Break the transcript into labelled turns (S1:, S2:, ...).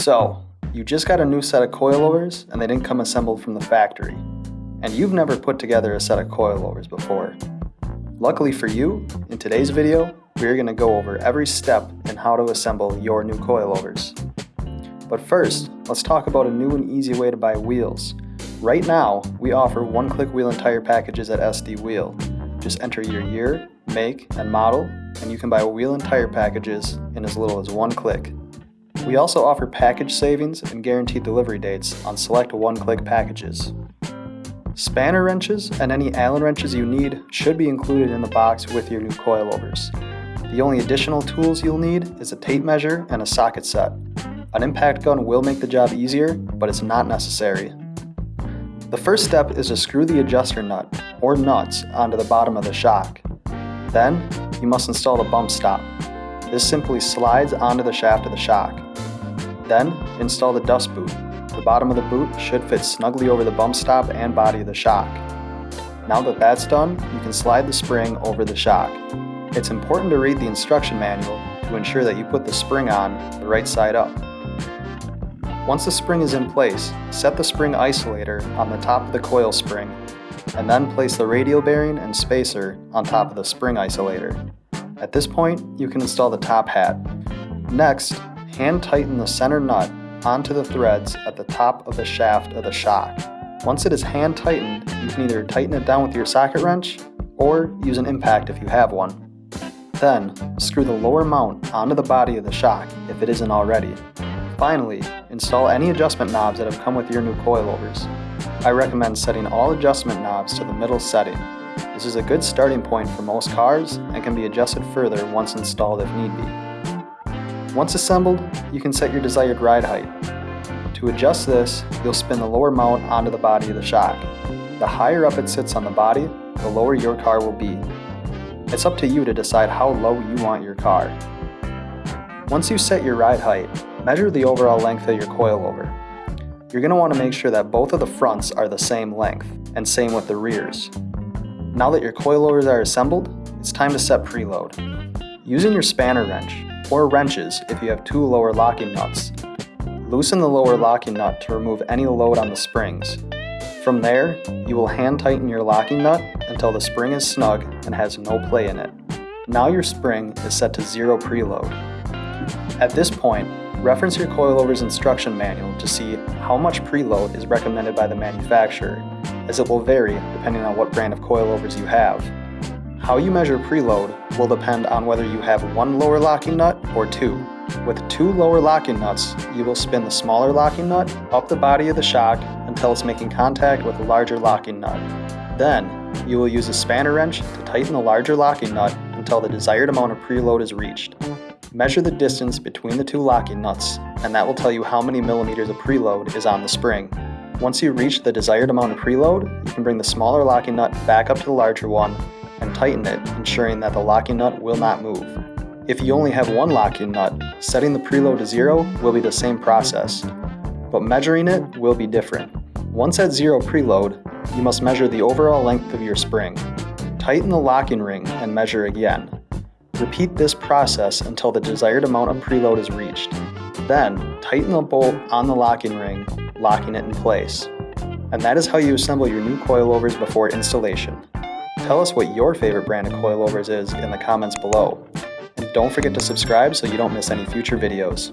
S1: So, you just got a new set of coilovers and they didn't come assembled from the factory. And you've never put together a set of coilovers before. Luckily for you, in today's video, we're going to go over every step in how to assemble your new coilovers. But first, let's talk about a new and easy way to buy wheels. Right now, we offer one-click wheel and tire packages at SD Wheel. Just enter your year, make, and model, and you can buy wheel and tire packages in as little as one click. We also offer package savings and guaranteed delivery dates on select one-click packages. Spanner wrenches and any Allen wrenches you need should be included in the box with your new coilovers. The only additional tools you'll need is a tape measure and a socket set. An impact gun will make the job easier, but it's not necessary. The first step is to screw the adjuster nut, or nuts, onto the bottom of the shock. Then, you must install the bump stop. This simply slides onto the shaft of the shock. Then, install the dust boot. The bottom of the boot should fit snugly over the bump stop and body of the shock. Now that that's done, you can slide the spring over the shock. It's important to read the instruction manual to ensure that you put the spring on the right side up. Once the spring is in place, set the spring isolator on the top of the coil spring, and then place the radial bearing and spacer on top of the spring isolator. At this point, you can install the top hat. Next, hand tighten the center nut onto the threads at the top of the shaft of the shock. Once it is hand tightened, you can either tighten it down with your socket wrench or use an impact if you have one. Then, screw the lower mount onto the body of the shock if it isn't already. Finally, install any adjustment knobs that have come with your new coilovers. I recommend setting all adjustment knobs to the middle setting. This is a good starting point for most cars and can be adjusted further once installed if need be. Once assembled, you can set your desired ride height. To adjust this, you'll spin the lower mount onto the body of the shock. The higher up it sits on the body, the lower your car will be. It's up to you to decide how low you want your car. Once you set your ride height, Measure the overall length of your coilover. You're going to want to make sure that both of the fronts are the same length, and same with the rears. Now that your coilovers are assembled, it's time to set preload. Using your spanner wrench, or wrenches if you have two lower locking nuts, loosen the lower locking nut to remove any load on the springs. From there, you will hand tighten your locking nut until the spring is snug and has no play in it. Now your spring is set to zero preload. At this point, Reference your coilover's instruction manual to see how much preload is recommended by the manufacturer, as it will vary depending on what brand of coilovers you have. How you measure preload will depend on whether you have one lower locking nut or two. With two lower locking nuts, you will spin the smaller locking nut up the body of the shock until it's making contact with the larger locking nut. Then, you will use a spanner wrench to tighten the larger locking nut until the desired amount of preload is reached. Measure the distance between the two locking nuts, and that will tell you how many millimeters of preload is on the spring. Once you reach the desired amount of preload, you can bring the smaller locking nut back up to the larger one tighten it, ensuring that the locking nut will not move. If you only have one locking nut, setting the preload to zero will be the same process, but measuring it will be different. Once at zero preload, you must measure the overall length of your spring. Tighten the locking ring and measure again. Repeat this process until the desired amount of preload is reached. Then, tighten the bolt on the locking ring, locking it in place. And that is how you assemble your new coilovers before installation. Tell us what your favorite brand of coilovers is in the comments below. And don't forget to subscribe so you don't miss any future videos.